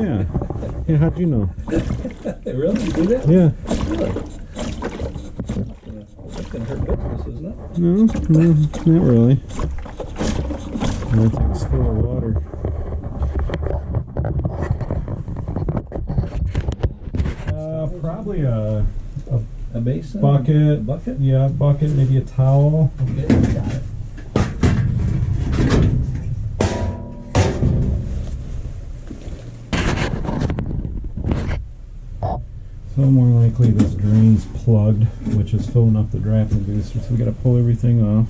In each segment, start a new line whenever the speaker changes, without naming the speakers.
Yeah. Yeah, how'd you know?
really? You do that?
Yeah.
Really? Yeah. That's gonna hurt business, isn't it?
No, no, not really. That thing's full of water. Uh, probably a, a
A basin?
bucket.
A bucket?
Yeah, bucket, maybe a towel.
Okay,
So more likely this drain's plugged, which is filling up the draft inducer, so we gotta pull everything off.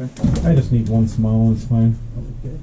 I just need one small one, it's fine.
Okay.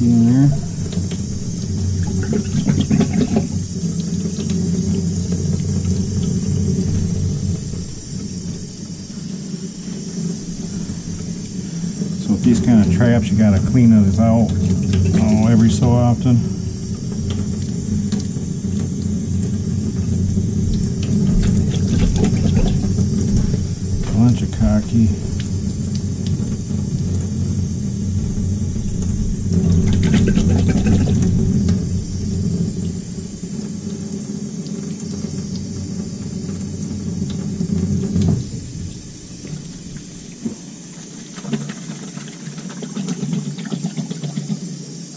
So with these kind of traps, you gotta clean those out oh, every so often. Bunch of khaki.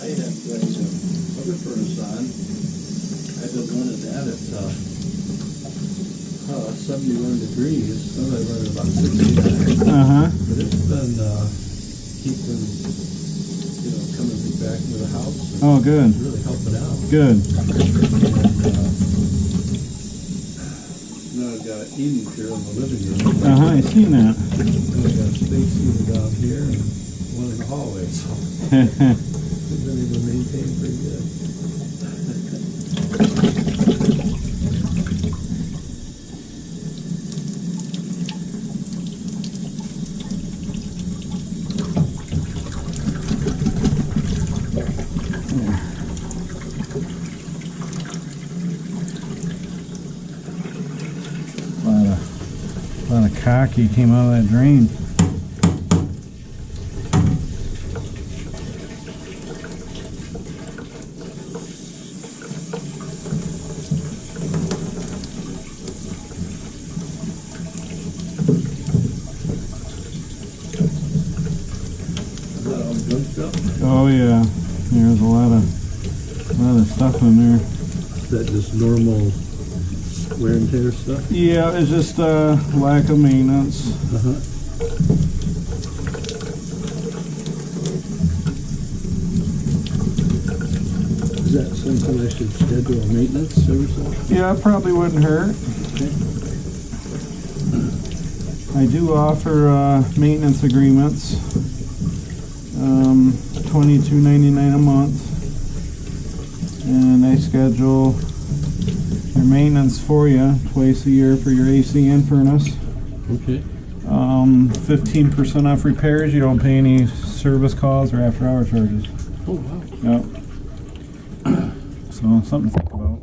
I had that uh, other furnace on. I've been that at uh, uh, 71 degrees. Sometimes I run it about 69.
Uh huh.
But it's been uh, keeping, you know, coming back to the house.
Oh, good.
Really helping out.
Good.
And, uh, now I've got eating here in the living room.
Uh huh. I seen that.
And I've got a space heater down here and one in the hallway. So we've been able to maintain pretty good.
a lot khaki came out of that drain. Oh yeah, there's a lot of, a lot of stuff in there.
Is that just normal wear and tear stuff?
Yeah, it's just uh, lack of maintenance.
Uh-huh. Is that something I should schedule a maintenance so?
Yeah, it probably wouldn't hurt. I do offer uh, maintenance agreements. Um, Twenty-two ninety-nine a month. And I schedule your maintenance for you twice a year for your AC and furnace.
Okay.
Um, fifteen percent off repairs. You don't pay any service calls or after-hour charges.
Oh, wow.
Yep. So something to think about.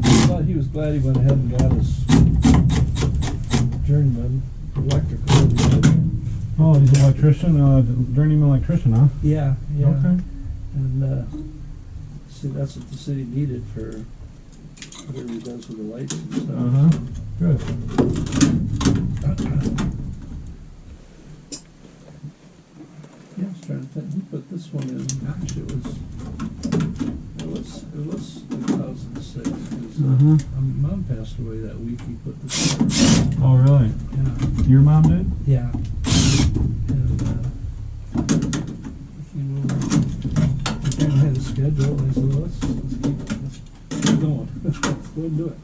I thought he was glad he went ahead and got
Oh, he's an electrician, uh, journeyman electrician, huh?
Yeah, yeah.
Okay.
And, uh, see, that's what the city needed for whatever he does with the lights and stuff.
Uh-huh. Good.
Yeah, I was trying to think, who put this one in? Gosh, it was, it was, it was two thousand six.
Uh huh.
My mom passed away that week, he put this in.
Oh, really?
Yeah.
Your mom did?
Yeah. Schedule, I said, let's, let's keep, let's keep going. Let's go and do it.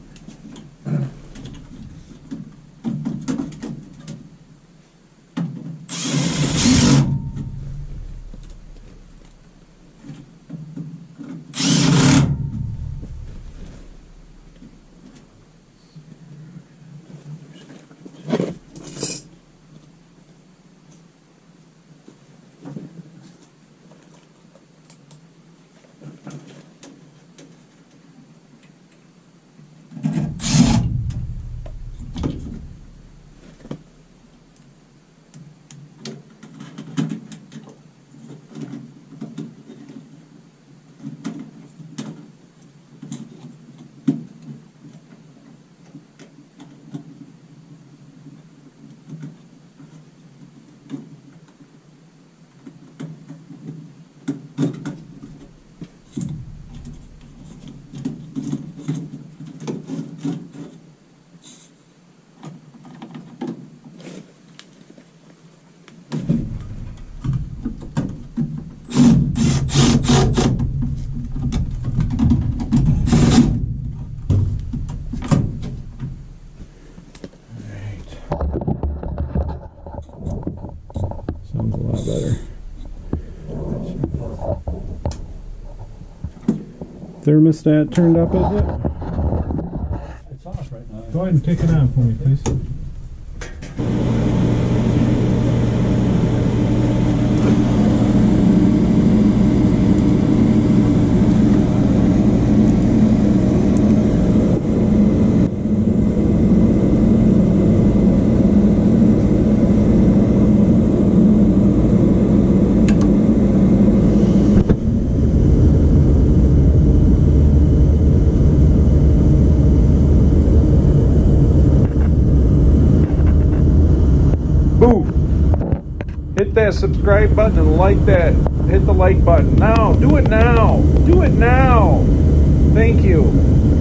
Sounds a lot better. Thermostat turned up, is it?
It's off right now.
Go ahead and take it out for me, please.
Boom. Hit that subscribe button and like that. Hit the like button now. Do it now. Do it now. Thank you.